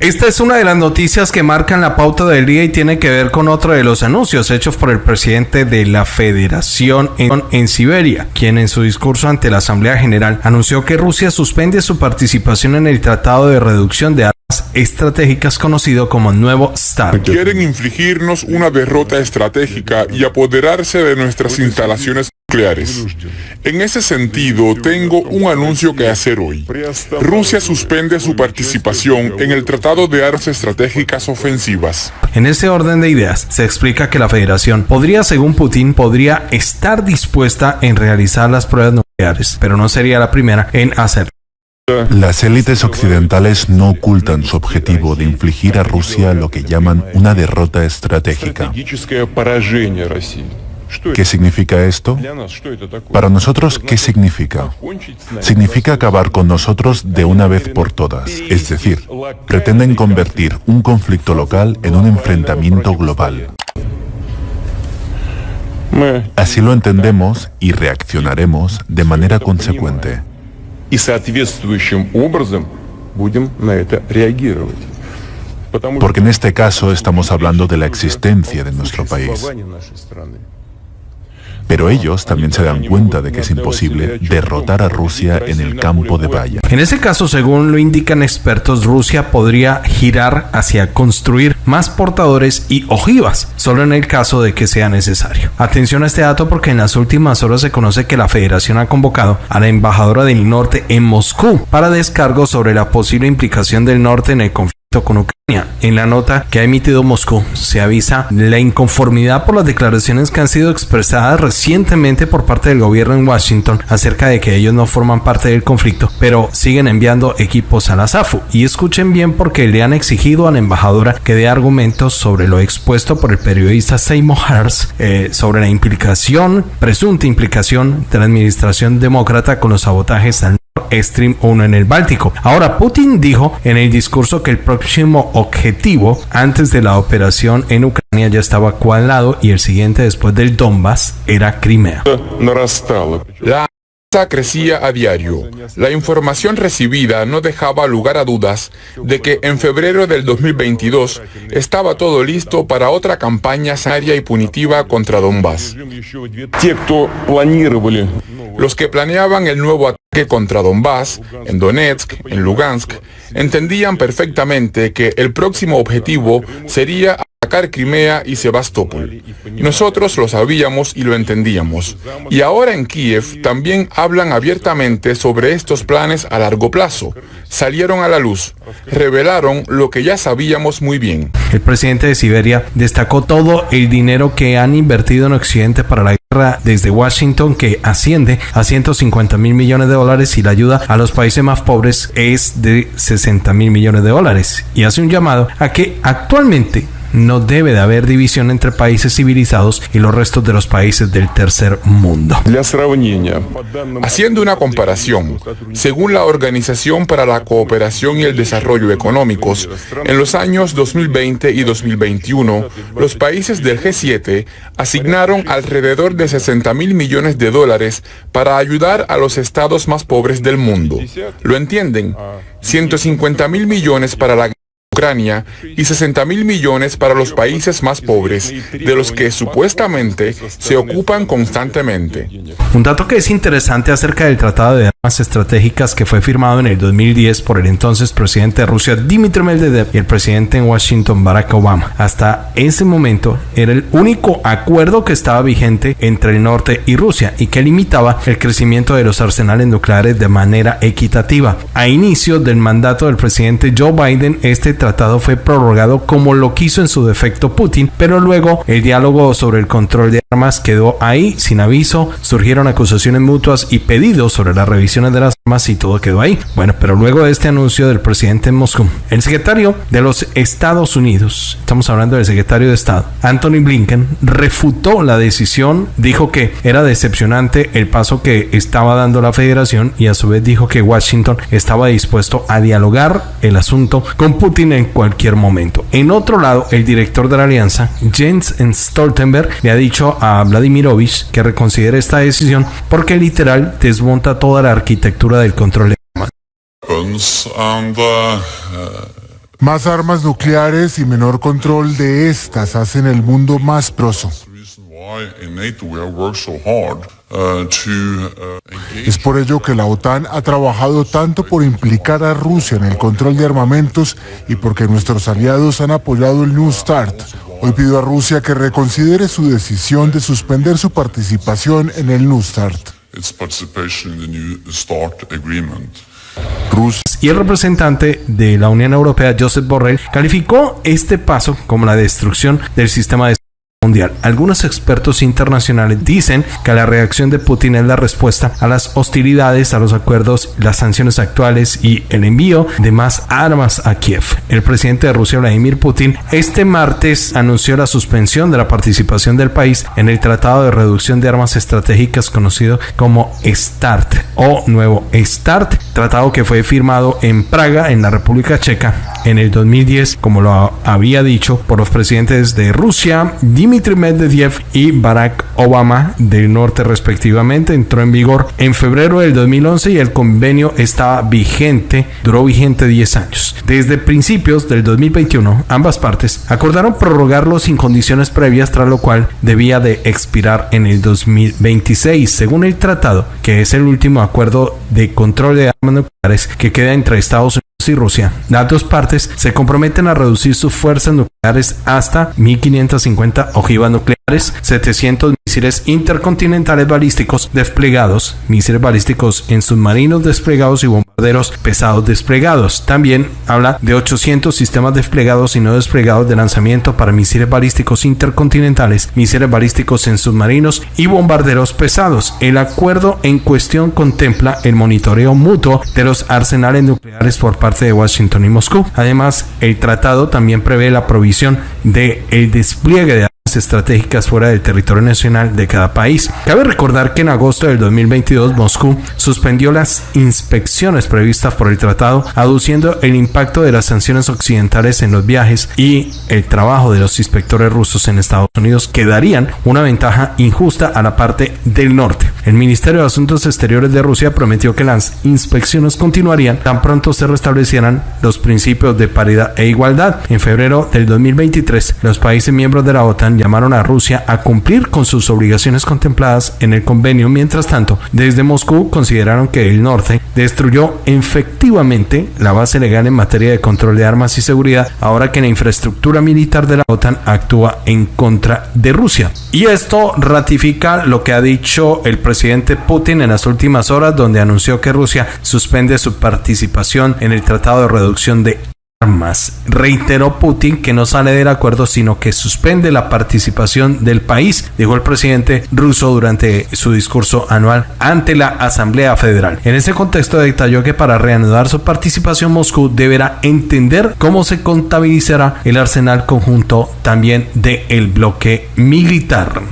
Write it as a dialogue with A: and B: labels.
A: Esta es una de las noticias que marcan la pauta del día y tiene que ver con otro de los anuncios hechos por el presidente de la Federación en, en, Siberia, quien en su discurso ante la Asamblea General anunció que Rusia suspende su participación en el Tratado de Reducción de Armas Estratégicas conocido como Nuevo START.
B: Quieren infligirnos una derrota estratégica y apoderarse de nuestras instalaciones nucleares. En ese sentido, tengo un anuncio que hacer hoy. Rusia suspende su participación en el Tratado de Armas Estratégicas Ofensivas.
A: En ese orden de ideas, se explica que la Federación podría, según Putin, podría estar dispuesta en realizar las pruebas nucleares, pero no sería la primera en hacerlo.
C: Las élites occidentales no ocultan su objetivo de infligir a Rusia lo que llaman una derrota estratégica. ¿Qué significa esto? Para nosotros, ¿qué significa? Significa acabar con nosotros de una vez por todas. Es decir, pretenden convertir un conflicto local en un enfrentamiento global. Así lo entendemos y reaccionaremos de manera consecuente. Porque en este caso estamos hablando de la existencia de nuestro país. Pero ellos también se dan cuenta de que es imposible derrotar a Rusia en el campo de batalla.
A: En ese caso, según lo indican expertos, Rusia podría girar hacia construir más portadores y ojivas, solo en el caso de que sea necesario. Atención a este dato porque en las últimas horas se conoce que la Federación ha convocado a la embajadora del norte en Moscú para descargo sobre la posible implicación del norte en el conflicto con Ucrania. En la nota que ha emitido Moscú se avisa la inconformidad por las declaraciones que han sido expresadas recientemente por parte del gobierno en Washington acerca de que ellos no forman parte del conflicto, pero siguen enviando equipos a la SAFU. Y escuchen bien porque le han exigido a la embajadora que dé argumentos sobre lo expuesto por el periodista Seymour Hersh eh, sobre la implicación, presunta implicación de la administración demócrata con los sabotajes al Stream 1 en el Báltico. Ahora, Putin dijo en el discurso que el próximo objetivo antes de la operación en Ucrania ya estaba cuadrado y el siguiente después del Donbass era Crimea.
B: La crecía a diario. La información recibida no dejaba lugar a dudas de que en febrero del 2022 estaba todo listo para otra campaña seria y punitiva contra Donbass. Los que planeaban el nuevo ataque contra Donbass, en Donetsk, en Lugansk, entendían perfectamente que el próximo objetivo sería atacar Crimea y Sebastopol. Nosotros lo sabíamos y lo entendíamos. Y ahora en Kiev también hablan abiertamente sobre estos planes a largo plazo. Salieron a la luz, revelaron lo que ya sabíamos muy bien.
A: El presidente de Siberia destacó todo el dinero que han invertido en Occidente para la desde Washington que asciende a 150 mil millones de dólares y la ayuda a los países más pobres es de 60 mil millones de dólares. Y hace un llamado a que actualmente no debe de haber división entre países civilizados y los restos de los países del tercer mundo.
B: Haciendo una comparación, según la Organización para la Cooperación y el Desarrollo Económicos, en los años 2020 y 2021, los países del G7 asignaron alrededor de 60 mil millones de dólares para ayudar a los estados más pobres del mundo. ¿Lo entienden? 150 mil millones para la Ucrania y 60 mil millones para los países más pobres, de los que supuestamente se ocupan constantemente.
A: Un dato que es interesante acerca del Tratado de Armas Estratégicas que fue firmado en el 2010 por el entonces presidente de Rusia Dmitry Medvedev y el presidente en Washington Barack Obama. Hasta ese momento era el único acuerdo que estaba vigente entre el norte y Rusia y que limitaba el crecimiento de los arsenales nucleares de manera equitativa. A inicio del mandato del presidente Joe Biden, este tratado fue prorrogado como lo quiso en su defecto Putin, pero luego el diálogo sobre el control de armas quedó ahí sin aviso, surgieron acusaciones mutuas y pedidos sobre las revisiones de las armas y todo quedó ahí. Bueno, pero luego de este anuncio del presidente en Moscú, el secretario de los Estados Unidos, estamos hablando del secretario de Estado, Anthony Blinken, refutó la decisión, dijo que era decepcionante el paso que estaba dando la federación y a su vez dijo que Washington estaba dispuesto a dialogar el asunto con Putin cualquier momento. En otro lado, el director de la alianza, Jens Stoltenberg, le ha dicho a Vladimirovich que reconsidere esta decisión porque literal desmonta toda la arquitectura del control de armas.
D: Más armas nucleares y menor control de estas hacen el mundo más proso. Es por ello que la OTAN ha trabajado tanto por implicar a Rusia en el control de armamentos y porque nuestros aliados han apoyado el New START. Hoy pido a Rusia que reconsidere su decisión de suspender su participación en el New START.
A: Y el representante de la Unión Europea, Joseph Borrell, calificó este paso como la destrucción del sistema de mundial. Algunos expertos internacionales dicen que la reacción de Putin es la respuesta a las hostilidades, a los acuerdos, las sanciones actuales y el envío de más armas a Kiev. El presidente de Rusia, Vladimir Putin, este martes anunció la suspensión de la participación del país en el Tratado de Reducción de Armas Estratégicas conocido como START o Nuevo START, tratado que fue firmado en Praga, en la República Checa, en el 2010, como lo había dicho por los presidentes de Rusia, Dmitry Medvedev y Barack Obama del norte respectivamente, entró en vigor en febrero del 2011 y el convenio estaba vigente, duró vigente 10 años. Desde principios del 2021, ambas partes acordaron prorrogarlo sin condiciones previas, tras lo cual debía de expirar en el 2026, según el tratado, que es el último acuerdo de control de nucleares que queda entre Estados Unidos y Rusia. Las dos partes se comprometen a reducir sus fuerzas nucleares hasta 1550 ojivas nucleares, 700 misiles intercontinentales balísticos desplegados, misiles balísticos en submarinos desplegados y bombarderos pesados desplegados. También habla de 800 sistemas desplegados y no desplegados de lanzamiento para misiles balísticos intercontinentales, misiles balísticos en submarinos y bombarderos pesados. El acuerdo en cuestión contempla el monitoreo mutuo de los arsenales nucleares por parte de Washington y Moscú. Además, el tratado también prevé la provisión de el despliegue de estratégicas fuera del territorio nacional de cada país. Cabe recordar que en agosto del 2022 Moscú suspendió las inspecciones previstas por el tratado, aduciendo el impacto de las sanciones occidentales en los viajes y el trabajo de los inspectores rusos en Estados Unidos que darían una ventaja injusta a la parte del norte. El Ministerio de Asuntos Exteriores de Rusia prometió que las inspecciones continuarían tan pronto se restablecieran los principios de paridad e igualdad. En febrero del 2023, los países miembros de la OTAN llamaron a Rusia a cumplir con sus obligaciones contempladas en el convenio. Mientras tanto, desde Moscú consideraron que el norte destruyó efectivamente la base legal en materia de control de armas y seguridad, ahora que la infraestructura militar de la OTAN actúa en contra de Rusia. Y esto ratifica lo que ha dicho el presidente Putin en las últimas horas, donde anunció que Rusia suspende su participación en el Tratado de Reducción de armas. Reiteró Putin que no sale del acuerdo, sino que suspende la participación del país, dijo el presidente ruso durante su discurso anual ante la Asamblea Federal. En ese contexto detalló que para reanudar su participación Moscú deberá entender cómo se contabilizará el arsenal conjunto también del bloque militar.